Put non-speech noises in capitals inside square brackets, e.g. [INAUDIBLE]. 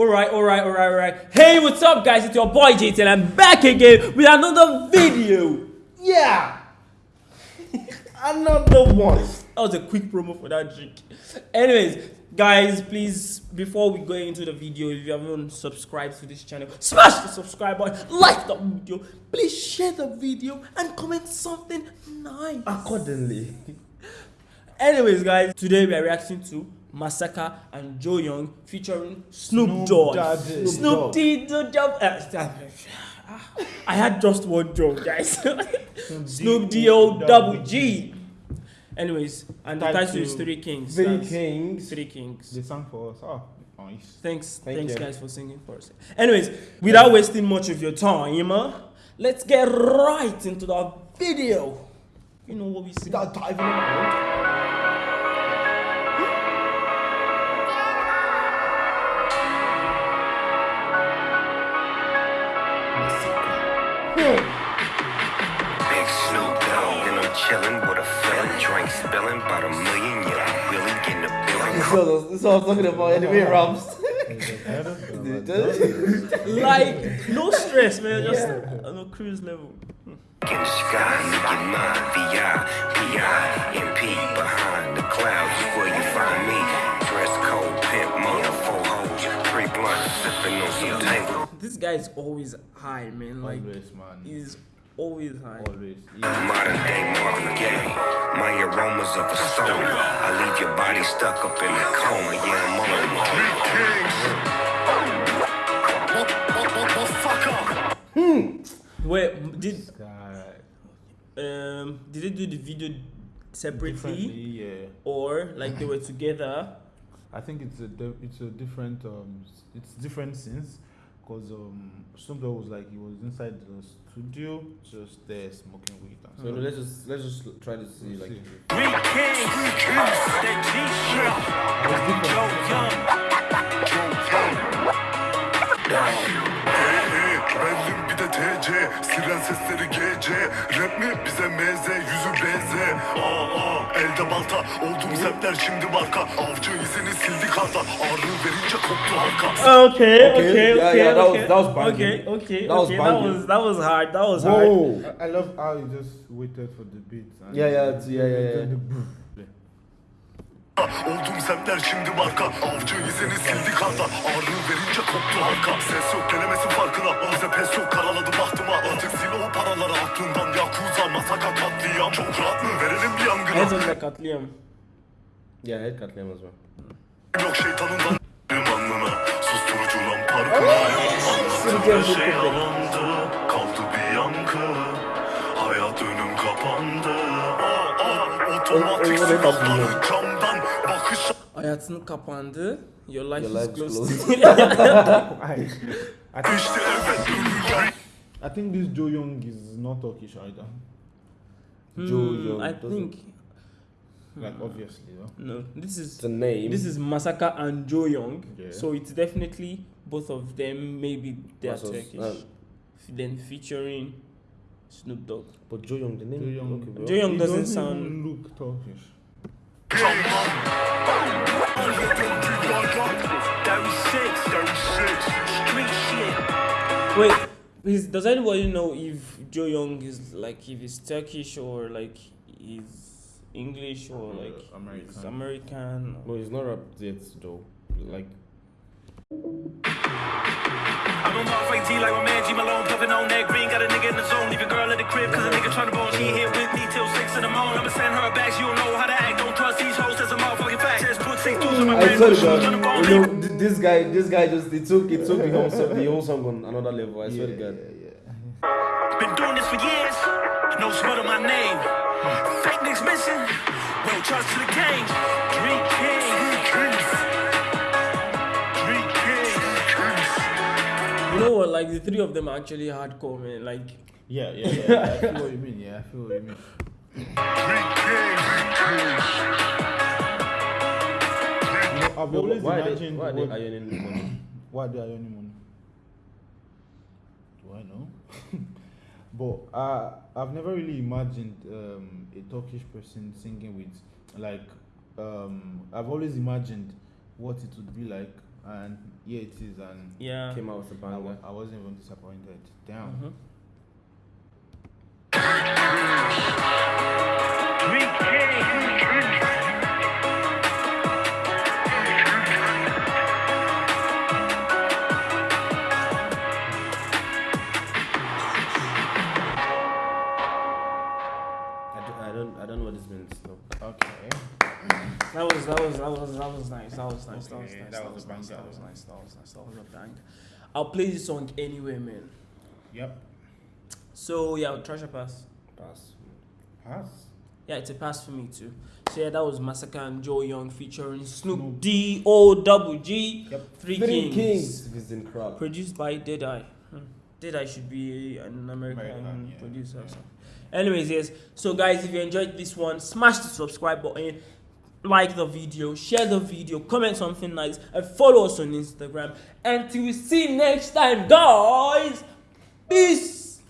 Alright, alright, alright, alright. Hey, what's up, guys? It's your boy JT, and I'm back again with another video. Yeah. [LAUGHS] Another one. That was a quick promo for that drink. Anyways, guys, please, before we go into the video, if you haven't subscribed to this channel, smash the subscribe button, like the video, please share the video, and comment something nice. Accordingly. [LAUGHS] Anyways, guys, today we are reacting to Massaka and Joe Young featuring Snoop, Snoop Dogg. Snoop Snoop D. Dogg. Uh, I had just one joke, guys. [LAUGHS] Snoop D O double G. Anyways, and the Title is Three Kings. Three That's Kings. Three Kings. They sang for us. Oh, nice. Thanks, Thank thanks, you. guys, for singing for us. Anyways, without wasting much of your time, let's get right into the video. You know what we see. Without diving drink spillin' about a million, yeah, I'm really getting the This billing. is what, this is what I was talking about anyway, Rams. [LAUGHS] like no stress, man. Just on a cruise level. In the sky, nigga mine, VI, PI, MP, behind the clouds is where you find me. Dress code, pimp, mother, four hoes, three blunts, sippin' on some tango. This guy is always high, man. Like Always, man. he's always high. Always. Yeah. Modern day Marvin Gaye, my aromas of a stoner. I leave your body stuck up in a coma, yeah, I'm on. Wait, did Uh, um did they do the video separately yeah. or like they were together? I think it's a di- it's a different um it's different scenes because um Snoop was like he was inside the studio just there smoking weed. And So let's just let's just try to see like. See. Three kings, that G shit. Joe Young, TC Siren sesleri GC Rap mi bize MZ Yüzü BZ Aa aa Elde balta Oldum sepler şimdi marka Avcı izini sildi karda Ağrı verince koptu halka Okay, Okay, okay, yeah, okay, yeah, that was- okay. that was banging. Okay, okay, That was okay. That banging. was that was hard. That was hard. Whoa. I, I love how he just waited for the beat. And Yeah, yeah, it's- yeah, yeah, yeah. Oldum sepler şimdi marka. Avcı izini sildi karda. Ağrı verince koptu halka. Ses yok gelemesin farkına. Oze pes yok karaladı bahtıma Artık sil o paraları aklından. Yakuza masaka katliam. Çok rahat mı? Verelim bir yangına. On the katliam. Yeah, head katliam as well. Yok şeytanından Benim alnına Susturucu lan parkına Anlattığım şey yalandı Kaldı bir yankı. Hayat önüm kapandı. Otomatik O- o- o- o- silahları Bakış Hayatın kapandı. Your life Your life is close. close. I, I, think, işte evet ölüler I think this Joe Young is not Turkish either. Joe Hmm, Young I think Like obviously, no? no. This is the name. this is Massaka and Joe Young. Yeah. So it's definitely both of them. Maybe they're Versus, Turkish. um, then featuring Snoop Dogg. But Joe Young, the name. Joe Young, Okay, bro. Joe Young doesn't doesn't sound- even look Turkish. Wait, is, does anybody know if Joe Young is like if he's Turkish or like he's English or Uh, like American. he's American? No, he's not rap yet though. Like I'm on Mars like G like my man G Malone, puffin' on that green. Got a nigga in the zone, leave your girl at the crib, cause a nigga tryna bone. She ain't here with me till 6 in the morning. I'ma send her back, she don't know how to act. I brand swear to shoes on the God, you know, this guy, this guy just it took it took the whole song, the whole song on another level. I swear to God. Yeah, yeah. Been doing this for years, no smut on my name. Fake niggas missing, no trust to the game. Three kings, three kings, three kings. You know what? Like the three of them are actually hardcore, man. Like Yeah, yeah, yeah. I feel what you mean. Yeah, I feel what you mean. Three kings, You know, I've always why are they, imagined why are they what- ironing money? [COUGHS] why they are earning money. Do I know? [LAUGHS] but uh, I've never really imagined um, a Turkish person singing with like um, I've always imagined what it would be like and yeah, it is, and Yeah. Came out with a I, wa- banger. I wasn't even disappointed. Damn. Mhm. Okay. That was that was that was that was nice. That was nice. That was nice. that That was was nice. That was nice. That was nice. That was a bang. I'll play this song anyway, man. Yep. So yeah, treasure pass. Pass. Pass. Yeah, it's a pass for me too. So yeah, that was Massaka and Joe Young featuring Snoop Snoop. D O double G. Yep. Three, Three Kings. Kings. Visiting crowd. Produced by Deadeye. Hmm. Deadeye should be an American, American, yeah. producer. Yeah. So. Anyways, yes. So guys, if you enjoyed this one, smash the subscribe button, like the video, share the video, comment something nice, and follow us on Instagram. Until we see you next time, guys.